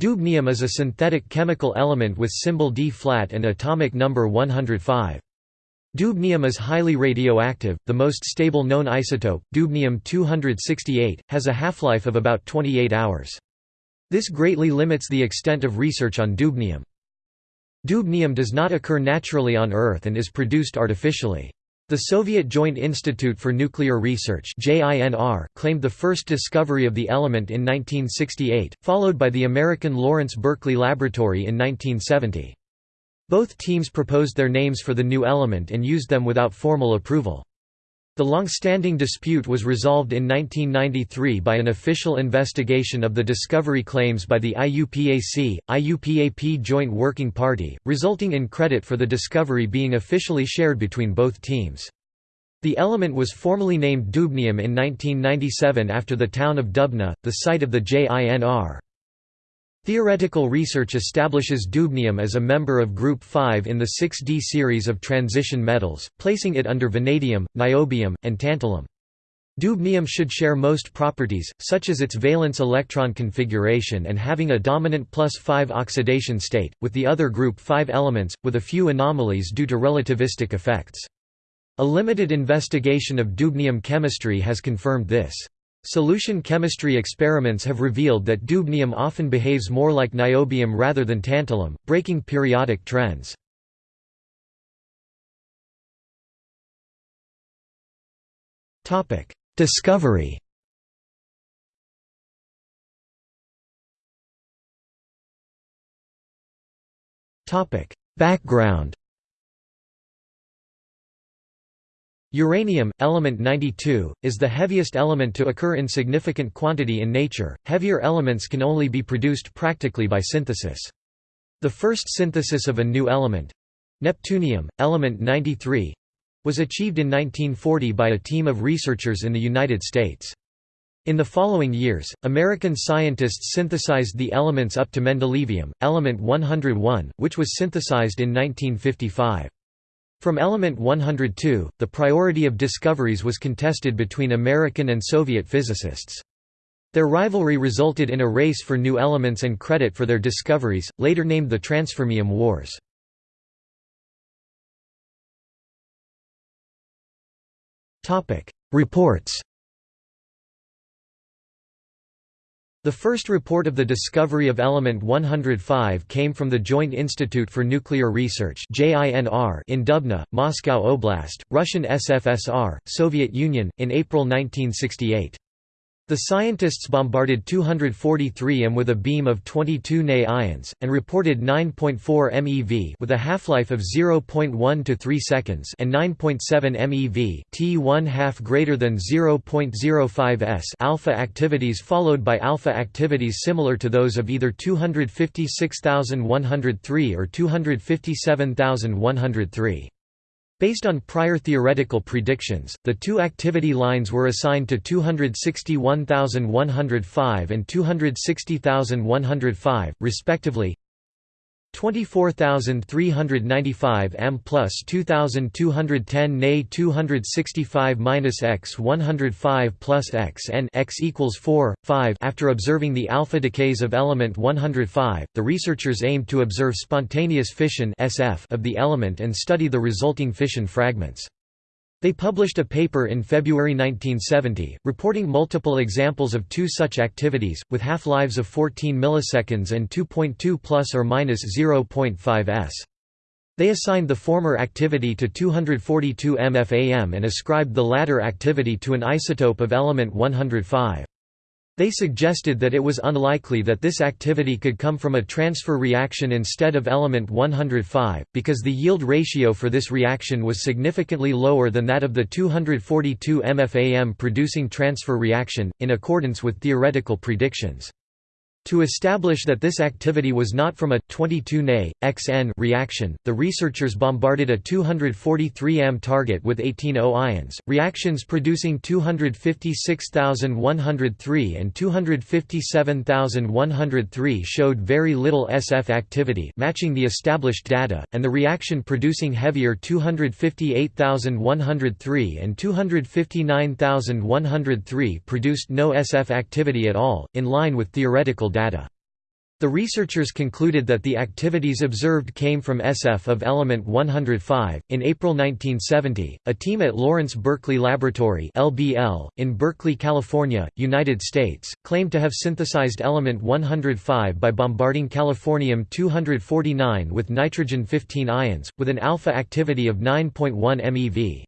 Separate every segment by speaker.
Speaker 1: Dubnium is a synthetic chemical element with symbol D flat and atomic number 105. Dubnium is highly radioactive. The most stable known isotope, dubnium-268, has a half-life of about 28 hours. This greatly limits the extent of research on dubnium. Dubnium does not occur naturally on Earth and is produced artificially. The Soviet Joint Institute for Nuclear Research claimed the first discovery of the element in 1968, followed by the American Lawrence Berkeley Laboratory in 1970. Both teams proposed their names for the new element and used them without formal approval. The long-standing dispute was resolved in 1993 by an official investigation of the discovery claims by the IUPAC, IUPAP Joint Working Party, resulting in credit for the discovery being officially shared between both teams. The element was formally named dubnium in 1997 after the town of Dubna, the site of the JINR. Theoretical research establishes dubnium as a member of Group 5 in the 6D series of transition metals, placing it under vanadium, niobium, and tantalum. Dubnium should share most properties, such as its valence electron configuration and having a dominant plus 5 oxidation state, with the other group 5 elements, with a few anomalies due to relativistic effects. A limited investigation of dubnium chemistry has confirmed this. Solution chemistry experiments have revealed that dubnium often behaves more like niobium rather than tantalum, breaking periodic trends. Discovery Background Uranium, element 92, is the heaviest element to occur in significant quantity in nature. Heavier elements can only be produced practically by synthesis. The first synthesis of a new element neptunium, element 93 was achieved in 1940 by a team of researchers in the United States. In the following years, American scientists synthesized the elements up to mendelevium, element 101, which was synthesized in 1955. From element 102, the priority of discoveries was contested between American and Soviet physicists. Their rivalry resulted in a race for new elements and credit for their discoveries, later named the Transfermium Wars. Reports The first report of the discovery of element 105 came from the Joint Institute for Nuclear Research in Dubna, Moscow Oblast, Russian SFSR, Soviet Union, in April 1968. The scientists bombarded 243 M with a beam of 22 Ne ions, and reported 9.4 MeV with a half-life of 0.1 to 3 seconds and 9.7 MeV t 1 half greater than 0.05 s alpha activities followed by alpha activities similar to those of either 256,103 or 257,103. Based on prior theoretical predictions, the two activity lines were assigned to 261,105 and 260,105, respectively. 24,395 m plus 2,210 Ne 265 minus x 105 plus x n x equals 4, 5 After observing the alpha decays of element 105, the researchers aimed to observe spontaneous fission SF of the element and study the resulting fission fragments. They published a paper in February 1970, reporting multiple examples of two such activities, with half-lives of 14 milliseconds and 2.2 plus or minus 0.5 s. They assigned the former activity to 242 mFAM and ascribed the latter activity to an isotope of element 105. They suggested that it was unlikely that this activity could come from a transfer reaction instead of element 105, because the yield ratio for this reaction was significantly lower than that of the 242 MFAM producing transfer reaction, in accordance with theoretical predictions. To establish that this activity was not from a 22 Ne, XN reaction, the researchers bombarded a 243 am target with 18 O ions. Reactions producing 256,103 and 257,103 showed very little SF activity, matching the established data, and the reaction producing heavier 258,103 and 259,103 produced no SF activity at all, in line with theoretical data. The researchers concluded that the activities observed came from SF of element 105. In April 1970, a team at Lawrence Berkeley Laboratory (LBL) in Berkeley, California, United States, claimed to have synthesized element 105 by bombarding californium-249 with nitrogen-15 ions with an alpha activity of 9.1 MeV.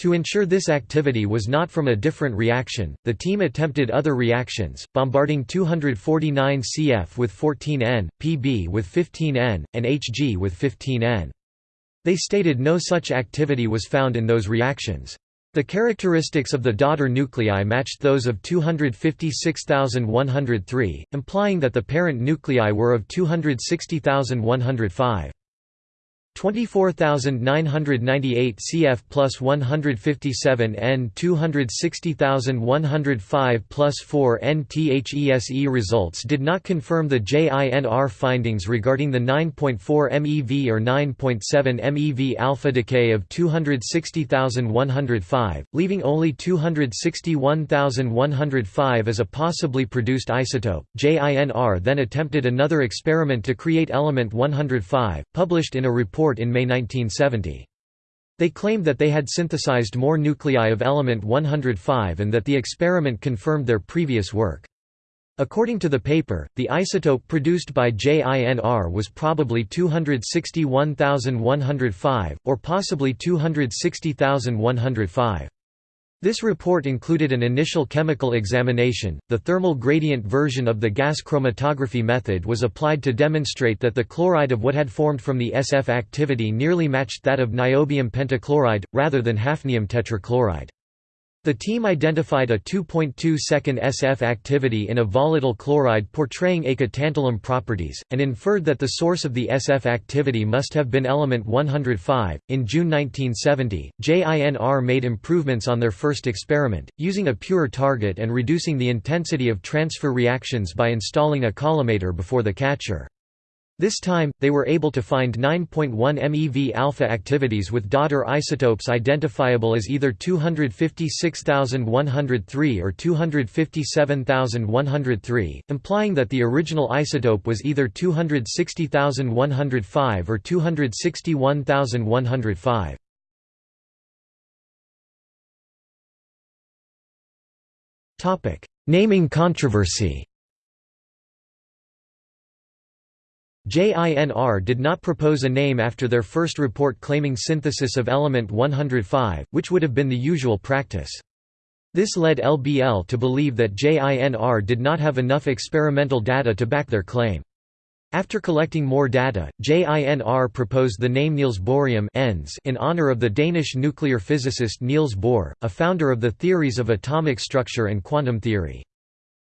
Speaker 1: To ensure this activity was not from a different reaction, the team attempted other reactions, bombarding 249 Cf with 14N, Pb with 15N, and Hg with 15N. They stated no such activity was found in those reactions. The characteristics of the daughter nuclei matched those of 256,103, implying that the parent nuclei were of 260,105. 24,998 cf plus 157 n 260,105 plus 4 n THESE results did not confirm the JINR findings regarding the 9.4 MeV or 9.7 MeV alpha decay of 260,105, leaving only 261,105 as a possibly produced isotope. JINR then attempted another experiment to create element 105, published in a report report in May 1970. They claimed that they had synthesized more nuclei of element 105 and that the experiment confirmed their previous work. According to the paper, the isotope produced by JINR was probably 261,105, or possibly 260,105. This report included an initial chemical examination. The thermal gradient version of the gas chromatography method was applied to demonstrate that the chloride of what had formed from the SF activity nearly matched that of niobium pentachloride, rather than hafnium tetrachloride. The team identified a 2.2 second SF activity in a volatile chloride portraying eka-tantalum properties, and inferred that the source of the SF activity must have been element 105. In June 1970, JINR made improvements on their first experiment, using a pure target and reducing the intensity of transfer reactions by installing a collimator before the catcher. This time, they were able to find 9.1 MeV alpha activities with daughter isotopes identifiable as either 256,103 or 257,103, implying that the original isotope was either 260,105 or 261,105. Naming controversy JINR did not propose a name after their first report claiming synthesis of element 105, which would have been the usual practice. This led LBL to believe that JINR did not have enough experimental data to back their claim. After collecting more data, JINR proposed the name Niels Bohrium in honor of the Danish nuclear physicist Niels Bohr, a founder of the theories of atomic structure and quantum theory.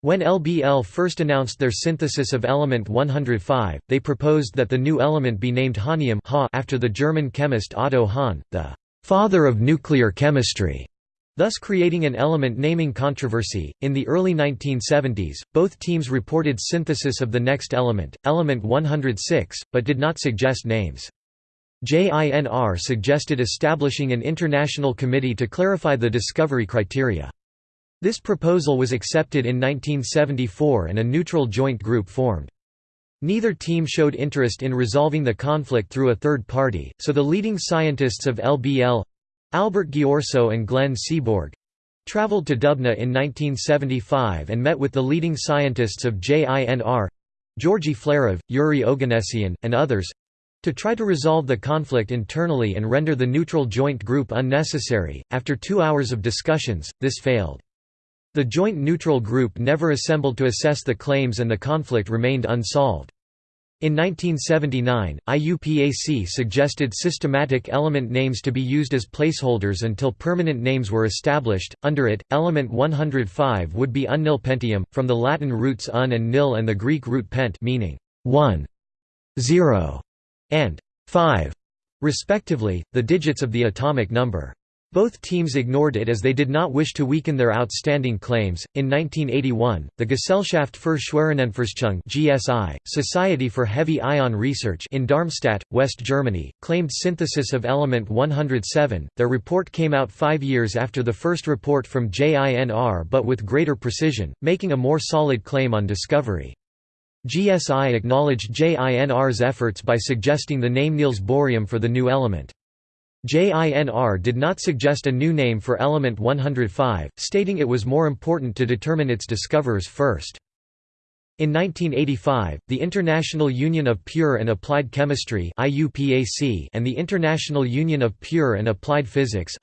Speaker 1: When LBL first announced their synthesis of element 105, they proposed that the new element be named hahnium after the German chemist Otto Hahn, the «father of nuclear chemistry», thus creating an element naming controversy. In the early 1970s, both teams reported synthesis of the next element, element 106, but did not suggest names. JINR suggested establishing an international committee to clarify the discovery criteria. This proposal was accepted in 1974 and a neutral joint group formed. Neither team showed interest in resolving the conflict through a third party, so the leading scientists of LBL—Albert Ghiorso and Glenn Seaborg—traveled to Dubna in 1975 and met with the leading scientists of JINR—Georgy Flerov, Yuri Oganessian, and others—to try to resolve the conflict internally and render the neutral joint group unnecessary. After two hours of discussions, this failed. The Joint Neutral Group never assembled to assess the claims and the conflict remained unsolved. In 1979, IUPAC suggested systematic element names to be used as placeholders until permanent names were established. Under it, element 105 would be unnilpentium, from the Latin roots un and nil and the Greek root pent meaning 1, 0, and 5, respectively, the digits of the atomic number. Both teams ignored it as they did not wish to weaken their outstanding claims. In 1981, the Gesellschaft für Schwerionenforschung (GSI), Society for Heavy Ion Research in Darmstadt, West Germany, claimed synthesis of element 107. Their report came out 5 years after the first report from JINR but with greater precision, making a more solid claim on discovery. GSI acknowledged JINR's efforts by suggesting the name Niels Bohrium for the new element. JINR did not suggest a new name for element 105, stating it was more important to determine its discoverers first. In 1985, the International Union of Pure and Applied Chemistry and the International Union of Pure and Applied Physics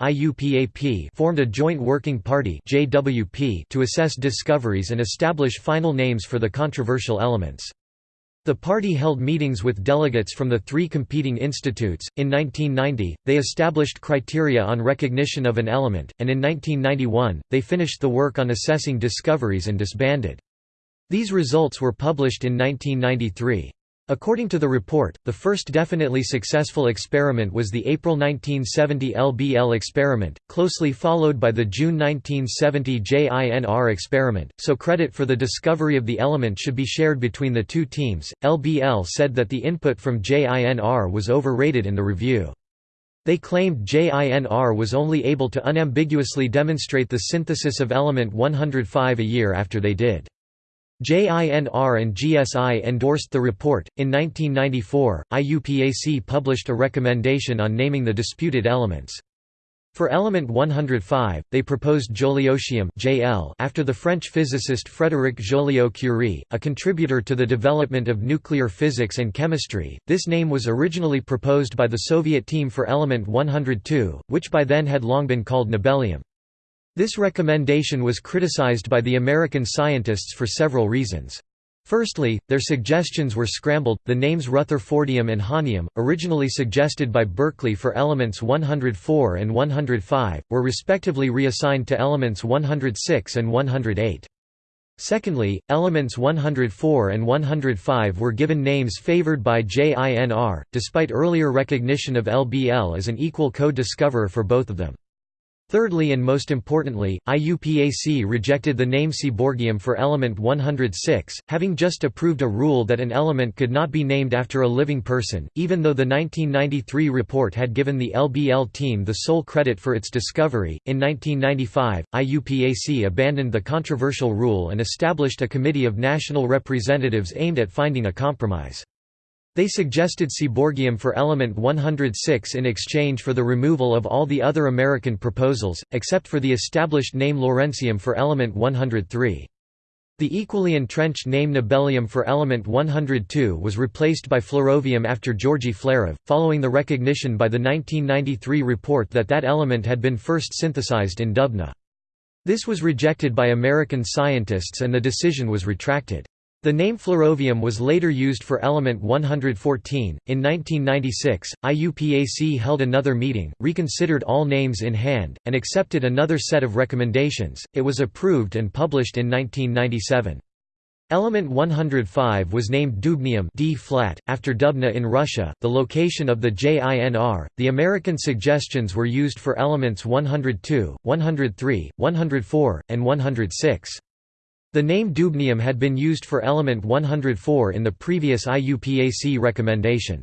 Speaker 1: formed a joint working party to assess discoveries and establish final names for the controversial elements. The party held meetings with delegates from the three competing institutes. In 1990, they established criteria on recognition of an element, and in 1991, they finished the work on assessing discoveries and disbanded. These results were published in 1993. According to the report, the first definitely successful experiment was the April 1970 LBL experiment, closely followed by the June 1970 JINR experiment, so credit for the discovery of the element should be shared between the two teams. LBL said that the input from JINR was overrated in the review. They claimed JINR was only able to unambiguously demonstrate the synthesis of element 105 a year after they did. JINR and GSI endorsed the report. In 1994, IUPAC published a recommendation on naming the disputed elements. For element 105, they proposed joliotium (JL) after the French physicist Frédéric Joliot-Curie, a contributor to the development of nuclear physics and chemistry. This name was originally proposed by the Soviet team for element 102, which by then had long been called nobelium. This recommendation was criticized by the American scientists for several reasons. Firstly, their suggestions were scrambled. The names Rutherfordium and Hahnium, originally suggested by Berkeley for elements 104 and 105, were respectively reassigned to elements 106 and 108. Secondly, elements 104 and 105 were given names favored by JINR, despite earlier recognition of LBL as an equal co-discoverer for both of them. Thirdly and most importantly, IUPAC rejected the name Seaborgium for element 106, having just approved a rule that an element could not be named after a living person, even though the 1993 report had given the LBL team the sole credit for its discovery. In 1995, IUPAC abandoned the controversial rule and established a committee of national representatives aimed at finding a compromise. They suggested Seaborgium for element 106 in exchange for the removal of all the other American proposals, except for the established name Lawrencium for element 103. The equally entrenched name Nobelium for element 102 was replaced by flerovium after Georgy Flerov, following the recognition by the 1993 report that that element had been first synthesized in Dubna. This was rejected by American scientists and the decision was retracted. The name flerovium was later used for element 114. In 1996, IUPAC held another meeting, reconsidered all names in hand, and accepted another set of recommendations. It was approved and published in 1997. Element 105 was named dubnium D flat after Dubna in Russia, the location of the JINR. The American suggestions were used for elements 102, 103, 104, and 106. The name dubnium had been used for element 104 in the previous IUPAC recommendation.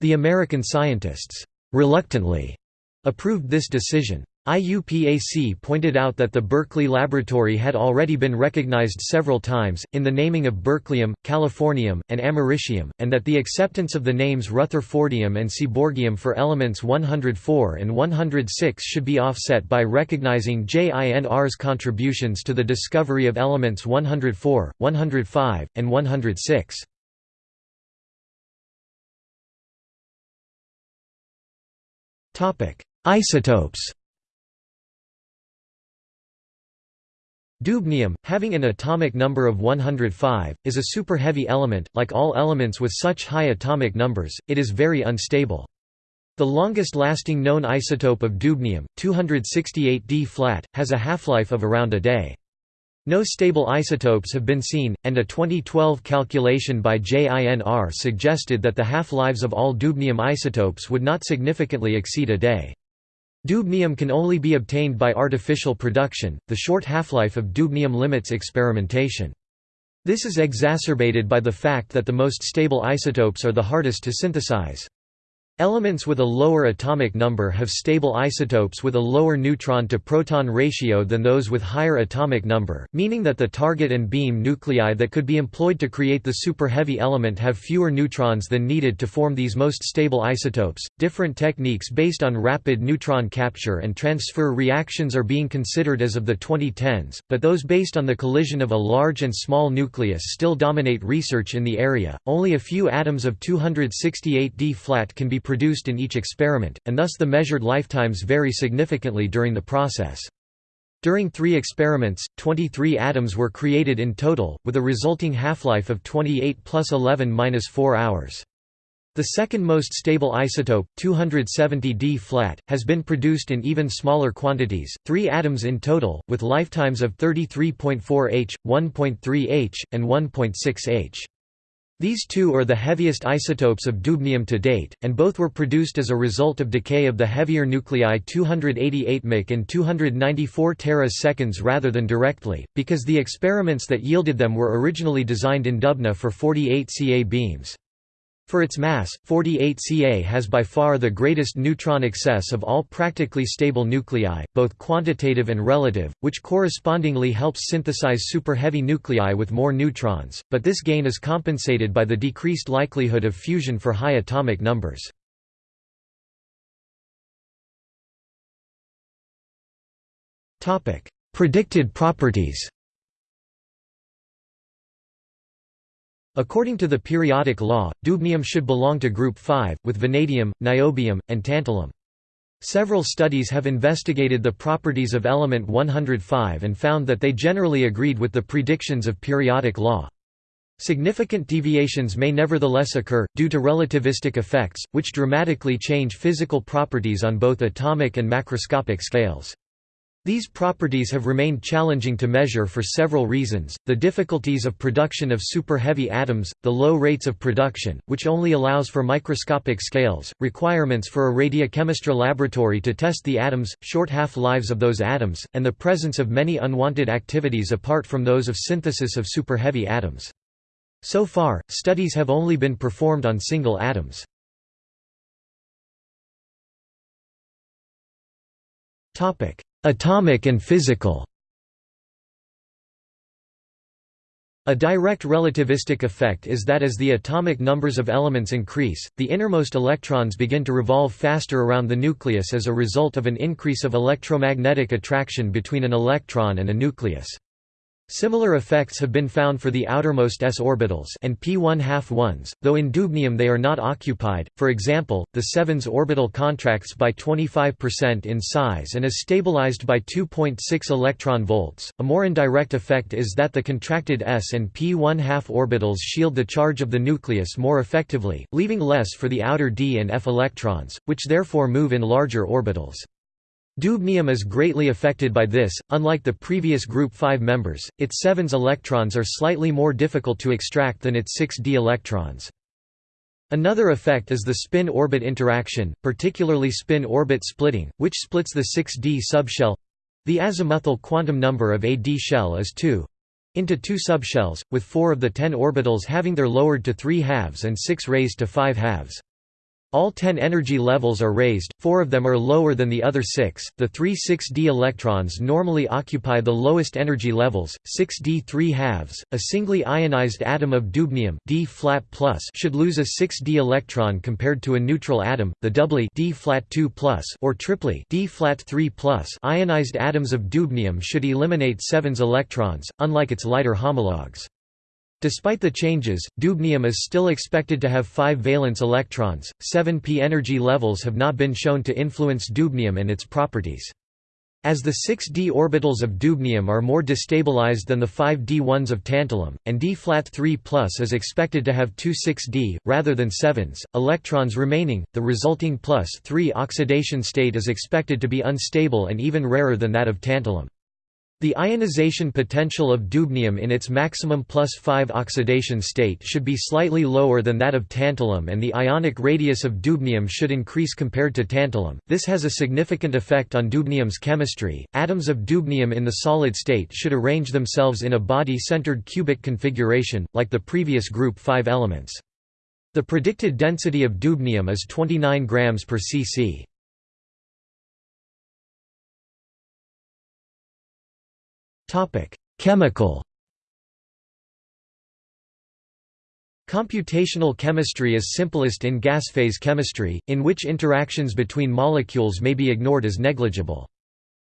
Speaker 1: The American scientists, reluctantly, approved this decision. IUPAC pointed out that the Berkeley Laboratory had already been recognized several times, in the naming of berkelium, californium, and americium, and that the acceptance of the names Rutherfordium and Seaborgium for elements 104 and 106 should be offset by recognizing JINR's contributions to the discovery of elements 104, 105, and 106. Isotopes Dubnium, having an atomic number of 105, is a super-heavy element, like all elements with such high atomic numbers, it is very unstable. The longest-lasting known isotope of dubnium, 268 flat, has a half-life of around a day. No stable isotopes have been seen, and a 2012 calculation by JINR suggested that the half-lives of all dubnium isotopes would not significantly exceed a day. Dubnium can only be obtained by artificial production, the short half-life of dubnium limits experimentation. This is exacerbated by the fact that the most stable isotopes are the hardest to synthesize. Elements with a lower atomic number have stable isotopes with a lower neutron-to-proton ratio than those with higher atomic number, meaning that the target and beam nuclei that could be employed to create the super-heavy element have fewer neutrons than needed to form these most stable isotopes. Different techniques based on rapid neutron capture and transfer reactions are being considered as of the 2010s, but those based on the collision of a large and small nucleus still dominate research in the area. Only a few atoms of 268d flat can be produced in each experiment, and thus the measured lifetimes vary significantly during the process. During three experiments, 23 atoms were created in total, with a resulting half-life of 28 plus 11 minus 4 hours. The second most stable isotope, 270D flat, has been produced in even smaller quantities, three atoms in total, with lifetimes of 33.4 H, 1.3 H, and 1.6 H. These two are the heaviest isotopes of dubnium to date, and both were produced as a result of decay of the heavier nuclei 288 mc and 294 tera-seconds rather than directly, because the experiments that yielded them were originally designed in Dubna for 48 Ca beams. For its mass, 48 Ca has by far the greatest neutron excess of all practically stable nuclei, both quantitative and relative, which correspondingly helps synthesize super-heavy nuclei with more neutrons, but this gain is compensated by the decreased likelihood of fusion for high atomic numbers. Predicted properties According to the periodic law, dubnium should belong to group 5, with vanadium, niobium, and tantalum. Several studies have investigated the properties of element 105 and found that they generally agreed with the predictions of periodic law. Significant deviations may nevertheless occur, due to relativistic effects, which dramatically change physical properties on both atomic and macroscopic scales. These properties have remained challenging to measure for several reasons, the difficulties of production of super-heavy atoms, the low rates of production, which only allows for microscopic scales, requirements for a radiochemistry laboratory to test the atoms, short half-lives of those atoms, and the presence of many unwanted activities apart from those of synthesis of super-heavy atoms. So far, studies have only been performed on single atoms. Topic Atomic and physical A direct relativistic effect is that as the atomic numbers of elements increase, the innermost electrons begin to revolve faster around the nucleus as a result of an increase of electromagnetic attraction between an electron and a nucleus. Similar effects have been found for the outermost s orbitals and p1 half ones, though in dubnium they are not occupied. For example, the 7s orbital contracts by 25% in size and is stabilized by 2.6 electron volts. A more indirect effect is that the contracted s and p1 half orbitals shield the charge of the nucleus more effectively, leaving less for the outer d and f electrons, which therefore move in larger orbitals. Dubnium is greatly affected by this, unlike the previous group 5 members, its 7s electrons are slightly more difficult to extract than its 6d electrons. Another effect is the spin-orbit interaction, particularly spin-orbit splitting, which splits the 6d subshell—the azimuthal quantum number of a d shell is 2 into two subshells, with four of the ten orbitals having their lowered to 3 halves and 6 raised to 5 halves. All 10 energy levels are raised, four of them are lower than the other six. The three 6d electrons normally occupy the lowest energy levels, 6d 3 halves. A singly ionized atom of dubnium D flat plus should lose a 6d electron compared to a neutral atom, the doubly D flat 2 plus or triply D flat 3 plus. Ionized atoms of dubnium should eliminate 7s electrons, unlike its lighter homologues. Despite the changes, dubnium is still expected to have 5 valence electrons. 7p energy levels have not been shown to influence dubnium and its properties. As the 6d orbitals of dubnium are more destabilized than the 5d ones of tantalum, and d-flat 3 plus is expected to have two 6d, rather than 7s, electrons remaining, the resulting plus 3 oxidation state is expected to be unstable and even rarer than that of tantalum. The ionization potential of dubnium in its maximum plus 5 oxidation state should be slightly lower than that of tantalum and the ionic radius of dubnium should increase compared to tantalum. This has a significant effect on dubnium's chemistry. Atoms of dubnium in the solid state should arrange themselves in a body-centered cubic configuration, like the previous group 5 elements. The predicted density of dubnium is 29 grams per cc. Chemical. Computational chemistry is simplest in gas phase chemistry, in which interactions between molecules may be ignored as negligible.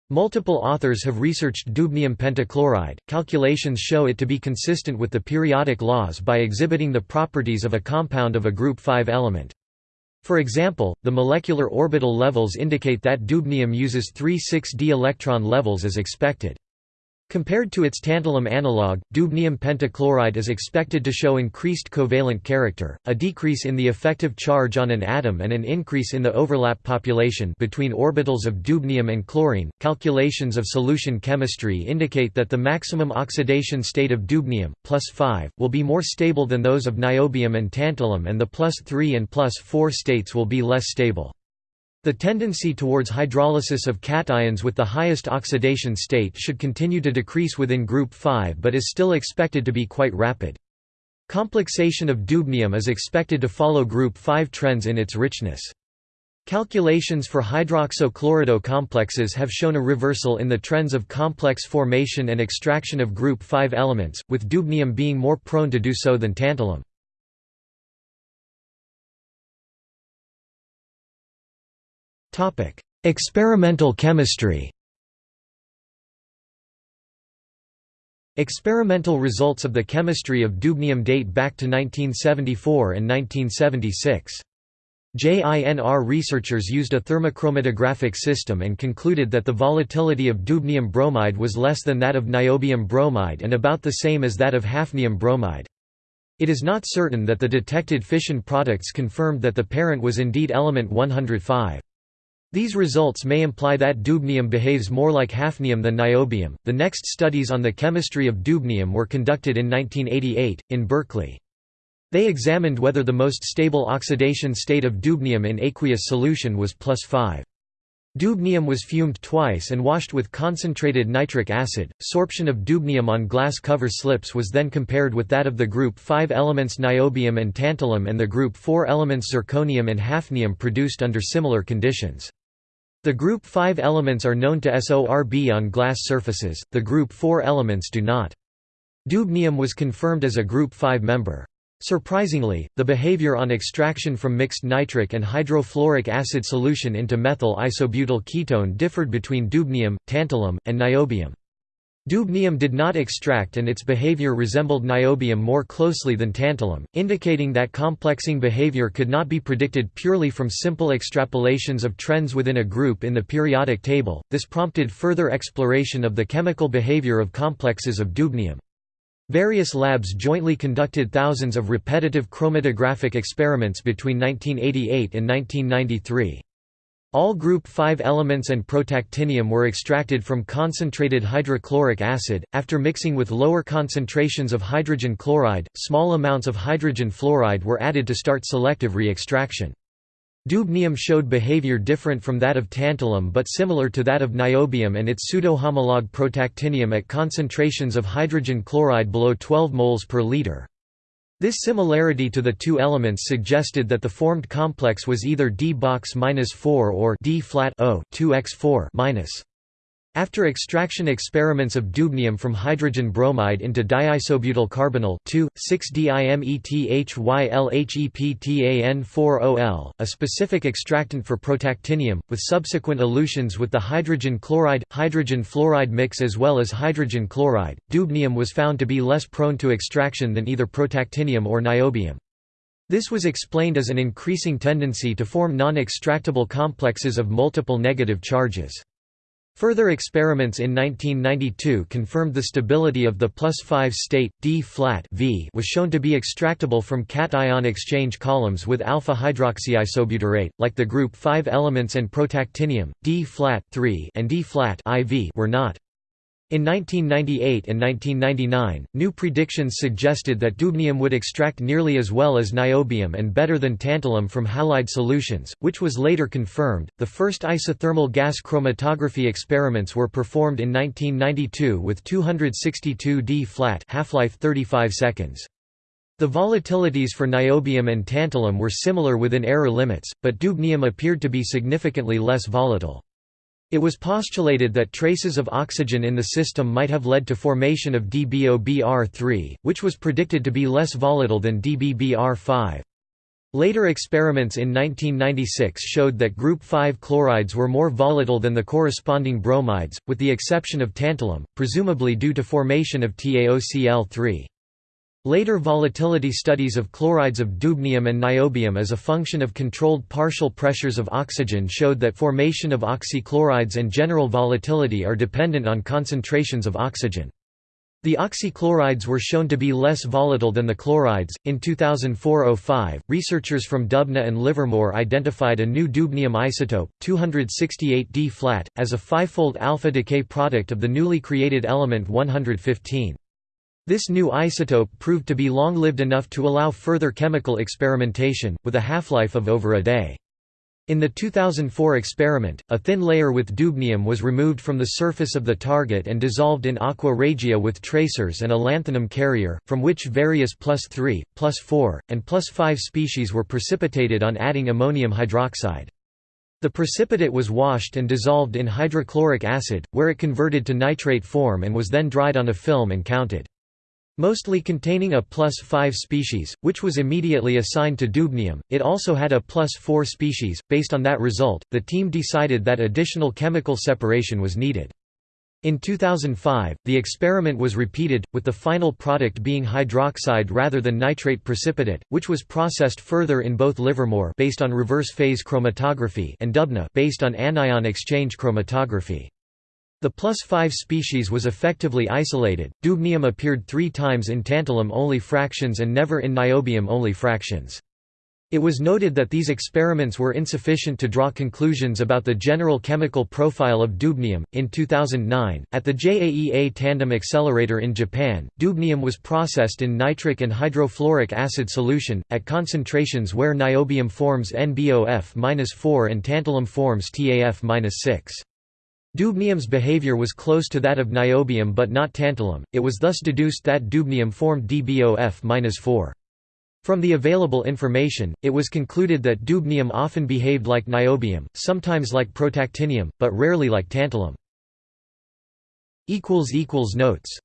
Speaker 1: Multiple authors have researched dubnium pentachloride. Calculations show it to be consistent with the periodic laws by exhibiting the properties of a compound of a group 5 element. For example, the molecular orbital levels indicate that dubnium uses 3 6d electron levels as expected. Compared to its tantalum analog, dubnium pentachloride is expected to show increased covalent character, a decrease in the effective charge on an atom and an increase in the overlap population between orbitals of dubnium and chlorine. Calculations of solution chemistry indicate that the maximum oxidation state of dubnium, plus 5, will be more stable than those of niobium and tantalum and the plus 3 and plus 4 states will be less stable. The tendency towards hydrolysis of cations with the highest oxidation state should continue to decrease within group 5 but is still expected to be quite rapid. Complexation of dubnium is expected to follow group 5 trends in its richness. Calculations for hydroxochlorido complexes have shown a reversal in the trends of complex formation and extraction of group 5 elements, with dubnium being more prone to do so than tantalum. Topic: Experimental chemistry. Experimental results of the chemistry of dubnium date back to 1974 and 1976. JINR researchers used a thermochromatographic system and concluded that the volatility of dubnium bromide was less than that of niobium bromide and about the same as that of hafnium bromide. It is not certain that the detected fission products confirmed that the parent was indeed element 105. These results may imply that dubnium behaves more like hafnium than niobium. The next studies on the chemistry of dubnium were conducted in 1988, in Berkeley. They examined whether the most stable oxidation state of dubnium in aqueous solution was plus 5. Dubnium was fumed twice and washed with concentrated nitric acid. Sorption of dubnium on glass cover slips was then compared with that of the group 5 elements niobium and tantalum and the group 4 elements zirconium and hafnium produced under similar conditions. The group 5 elements are known to SORB on glass surfaces, the group 4 elements do not. Dubnium was confirmed as a group 5 member. Surprisingly, the behavior on extraction from mixed nitric and hydrofluoric acid solution into methyl isobutyl ketone differed between dubnium, tantalum, and niobium. Dubnium did not extract and its behavior resembled niobium more closely than tantalum, indicating that complexing behavior could not be predicted purely from simple extrapolations of trends within a group in the periodic table. This prompted further exploration of the chemical behavior of complexes of dubnium. Various labs jointly conducted thousands of repetitive chromatographic experiments between 1988 and 1993. All group 5 elements and protactinium were extracted from concentrated hydrochloric acid. After mixing with lower concentrations of hydrogen chloride, small amounts of hydrogen fluoride were added to start selective re-extraction. Dubnium showed behavior different from that of tantalum but similar to that of niobium and its pseudo-homologue protactinium at concentrations of hydrogen chloride below 12 moles per liter. This similarity to the two elements suggested that the formed complex was either D box-4 or D flat O 2x4 after extraction experiments of dubnium from hydrogen bromide into diisobutyl carbonyl 2,6-dimethyllheptan4OL, a specific extractant for protactinium, with subsequent elutions with the hydrogen chloride-hydrogen fluoride mix as well as hydrogen chloride, dubnium was found to be less prone to extraction than either protactinium or niobium. This was explained as an increasing tendency to form non-extractable complexes of multiple negative charges. Further experiments in 1992 confirmed the stability of the plus 5 state, D-flat v was shown to be extractable from cation exchange columns with alpha-hydroxyisobutyrate, like the group 5 elements and protactinium, D-flat 3 and D-flat IV were not. In 1998 and 1999, new predictions suggested that dubnium would extract nearly as well as niobium and better than tantalum from halide solutions, which was later confirmed. The first isothermal gas chromatography experiments were performed in 1992 with 262 D flat, half-life 35 seconds. The volatilities for niobium and tantalum were similar within error limits, but dubnium appeared to be significantly less volatile. It was postulated that traces of oxygen in the system might have led to formation of DBOBr3, which was predicted to be less volatile than DBBr5. Later experiments in 1996 showed that group 5 chlorides were more volatile than the corresponding bromides, with the exception of tantalum, presumably due to formation of TaOCl3. Later volatility studies of chlorides of dubnium and niobium as a function of controlled partial pressures of oxygen showed that formation of oxychlorides and general volatility are dependent on concentrations of oxygen. The oxychlorides were shown to be less volatile than the chlorides. In 2004-05, researchers from Dubna and Livermore identified a new dubnium isotope, 268D flat, as a fivefold alpha decay product of the newly created element 115. This new isotope proved to be long-lived enough to allow further chemical experimentation, with a half-life of over a day. In the 2004 experiment, a thin layer with dubnium was removed from the surface of the target and dissolved in aqua regia with tracers and a lanthanum carrier, from which various plus 3, plus 4, and plus 5 species were precipitated on adding ammonium hydroxide. The precipitate was washed and dissolved in hydrochloric acid, where it converted to nitrate form and was then dried on a film and counted. Mostly containing a plus 5 species, which was immediately assigned to dubnium, it also had a plus 4 species. Based on that result, the team decided that additional chemical separation was needed. In 2005, the experiment was repeated, with the final product being hydroxide rather than nitrate precipitate, which was processed further in both Livermore based on reverse phase chromatography and Dubna based on anion exchange chromatography. The plus 5 species was effectively isolated. Dubnium appeared three times in tantalum-only fractions and never in niobium-only fractions. It was noted that these experiments were insufficient to draw conclusions about the general chemical profile of dubnium. In 2009, at the JAEA Tandem Accelerator in Japan, dubnium was processed in nitric and hydrofluoric acid solution, at concentrations where niobium forms NBOF-4 and tantalum forms TAF-6. Dubnium's behavior was close to that of niobium but not tantalum, it was thus deduced that dubnium formed DBOF-4. From the available information, it was concluded that dubnium often behaved like niobium, sometimes like protactinium, but rarely like tantalum. Notes